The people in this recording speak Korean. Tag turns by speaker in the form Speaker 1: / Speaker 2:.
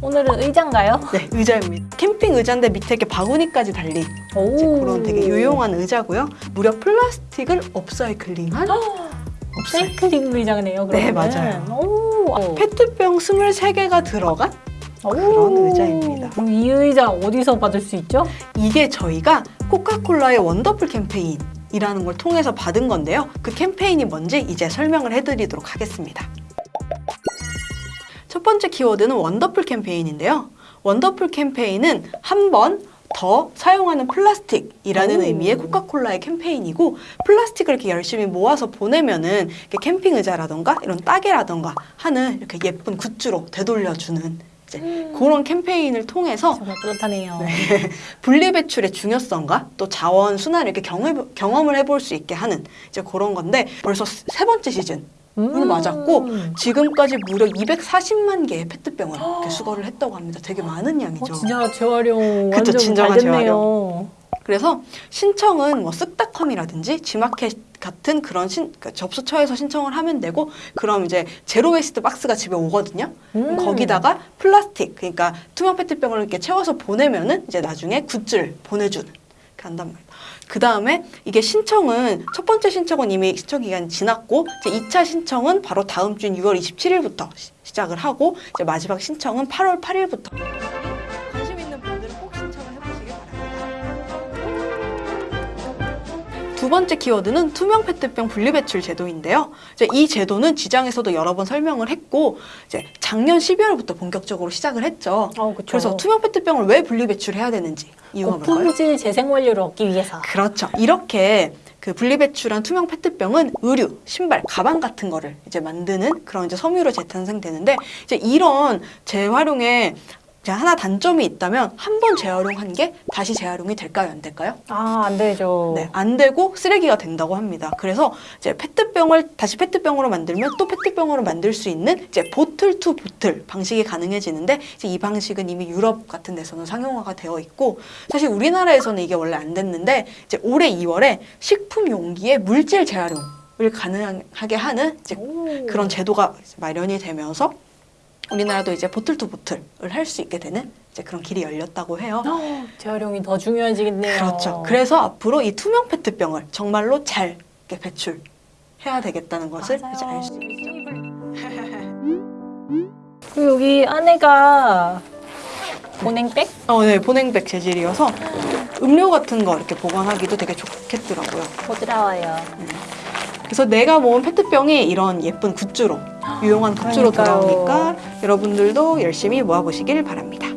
Speaker 1: 오늘은 의자인가요?
Speaker 2: 네, 의자입니다. 캠핑 의자인데 밑에 이렇게 바구니까지 달린 그런 되게 유용한 의자고요. 무려 플라스틱을 업사이클링한
Speaker 1: 사이클링 의자네요.
Speaker 2: 네,
Speaker 1: 그러면.
Speaker 2: 맞아요.
Speaker 1: 오. 오.
Speaker 2: 페트병 23개가 들어간 그런 의자입니다.
Speaker 1: 그럼 이 의자 어디서 받을 수 있죠?
Speaker 2: 이게 저희가 코카콜라의 원더풀 캠페인 이라는 걸 통해서 받은 건데요. 그 캠페인이 뭔지 이제 설명을 해드리도록 하겠습니다. 첫 번째 키워드는 원더플 캠페인인데요. 원더플 캠페인은 한 번 더 사용하는 플라스틱이라는
Speaker 1: 오.
Speaker 2: 의미의 코카콜라의 캠페인이고 플라스틱을 이렇게 열심히 모아서 보내면은 이렇게 캠핑 의자라던가 이런 따개라던가 하는 이렇게 예쁜 굿즈로 되돌려주는 이제 그런 캠페인을 통해서
Speaker 1: 정말 뿌듯하네요.
Speaker 2: 분리배출의 중요성과 또 자원 순환을 이렇게 경험, 경험을 해볼 수 있게 하는 이제 그런 건데 벌써 세 번째 시즌 을
Speaker 1: 음.
Speaker 2: 맞았고 지금까지 무려 240만 개의 페트병을 이렇게 수거를 했다고 합니다. 되게 많은 양이죠.
Speaker 1: 어, 진짜 재활용
Speaker 2: 그쵸,
Speaker 1: 완전
Speaker 2: 진정한
Speaker 1: 잘 됐네요.
Speaker 2: 그래서 신청은 뭐 쓱닷컴이라든지 지마켓 같은 그런 신, 그 접수처에서 신청을 하면 되고 그럼 이제 zero waste 박스가 집에 오거든요.
Speaker 1: 음.
Speaker 2: 거기다가 플라스틱 그러니까 투명 페트병을 이렇게 채워서 보내면은 이제 나중에 굿즈를 보내주는 한단 말이에요. 그 다음에 이게 신청은 첫 번째 신청은 이미 신청 기간이 지났고 이제 2차 신청은 바로 다음 주인 6월 27일부터 시 작을 하고 이제 마지막 신청은 8월 8일부터 두 번째 키워드는 투명 페트병 분리배출 제도인데요. 이제 이 제도는 지장에서도 여러 번 설명을 했고 이제 작년 12월부터 본격적으로 시작을 했죠.
Speaker 1: 어.
Speaker 2: 그래서 투명 페트병을 왜 분리배출해야 되는지 이유가 뭘까요?
Speaker 1: 고품질 재생 원료를 얻기 위해서.
Speaker 2: 그렇죠. 이렇게 그 분리배출한 투명 페트병은 의류, 신발, 가방 같은 거를 이제 만드는 그런 이제 섬유로 재탄생되는데 이제 이런 재활용에 하나 단점이 있다면 한 번 재활용한 게 다시 재활용이 될까요? 안 될까요?
Speaker 1: 아, 안 되죠.
Speaker 2: 네, 안 되고 쓰레기가 된다고 합니다. 그래서 이제 페트병을 다시 페트병으로 만들면 또 페트병으로 만들 수 있는 이제 bottle to bottle 방식이 가능해지는데 이제 이 방식은 이미 유럽 같은 데서는 상용화가 되어 있고 사실 우리나라에서는 이게 원래 안 됐는데 이제 올해 2월에 식품 용기의 물질 재활용 을 가능하게 하는 이제
Speaker 1: 오.
Speaker 2: 그런 제도가 마련이 되면서 우리나라도 이제 bottle to bottle을 할 수 있게 되는 이제 그런 길이 열렸다고 해요.
Speaker 1: 어, 재활용이 더 중요해지겠네요.
Speaker 2: 그렇죠. 그래서 앞으로 이 투명 페트병을 정말로 잘 이렇게 배출해야 되겠다는 것을
Speaker 1: 맞아요.
Speaker 2: 이제 알 수 있죠.
Speaker 1: 그리고 여기 안에가 보냉백?
Speaker 2: 어, 네, 보냉백 재질이어서 음료 같은 거 이렇게 보관하기도 되게 좋겠더라고요.
Speaker 1: 부드러워요.
Speaker 2: 그래서 내가 모은 페트병이 이런 예쁜 굿즈로 유용한 굿즈로
Speaker 1: 그러니까요.
Speaker 2: 돌아오니까 여러분들도 열심히 모아보시길 바랍니다.